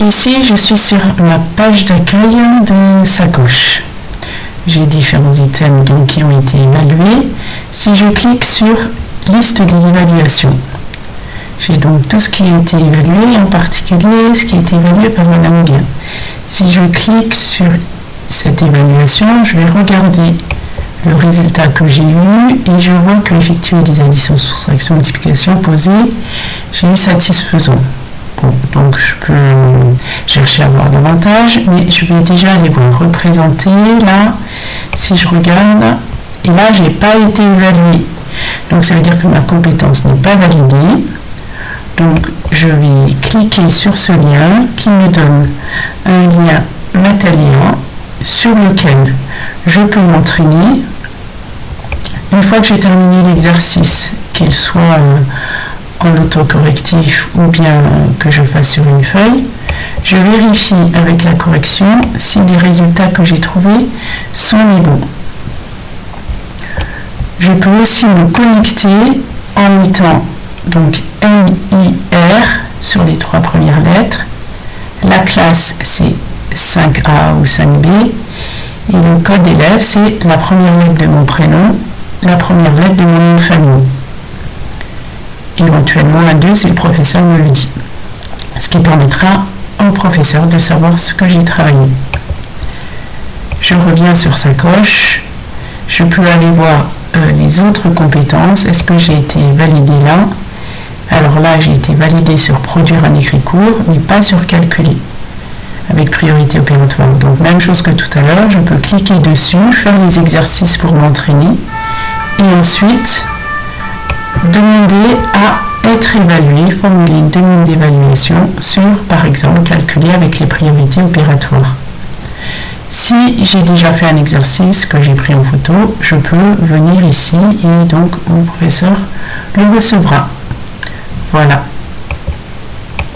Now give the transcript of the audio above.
Ici, je suis sur la page d'accueil de Sacoche. J'ai différents items qui ont été évalués. Si je clique sur liste des évaluations, j'ai donc tout ce qui a été évalué, en particulier ce qui a été évalué par Madame Guin. Si je clique sur cette évaluation, je vais regarder le résultat que j'ai eu et je vois que l'effectuer des additions, soustractions, multiplications posées, j'ai eu satisfaisant. Bon, donc je peux chercher à voir davantage, mais je vais déjà aller voir représenter là, si je regarde, et là j'ai pas été évalué. Donc ça veut dire que ma compétence n'est pas validée. Donc je vais cliquer sur ce lien qui me donne un lien Mataléa sur lequel je peux m'entraîner. Une fois que j'ai terminé l'exercice, qu'il soit euh, en autocorrectif ou bien que je fasse sur une feuille, je vérifie avec la correction si les résultats que j'ai trouvés sont les bons. Je peux aussi me connecter en mettant donc MIR sur les trois premières lettres. La classe c'est 5A ou 5B. Et le code élève, c'est la première lettre de mon prénom, la première lettre de mon nom de famille. Éventuellement, la 2, c'est le professeur me le dit. Ce qui permettra au professeur de savoir ce que j'ai travaillé. Je reviens sur sa coche. Je peux aller voir euh, les autres compétences. Est-ce que j'ai été validé là? Alors là, j'ai été validé sur produire un écrit court, mais pas sur calculer avec priorité opératoire. Donc même chose que tout à l'heure, je peux cliquer dessus, faire les exercices pour m'entraîner et ensuite demander à être évalué, formuler une demande d'évaluation sur, par exemple, calculer avec les priorités opératoires. Si j'ai déjà fait un exercice que j'ai pris en photo, je peux venir ici et donc mon professeur le recevra. Voilà.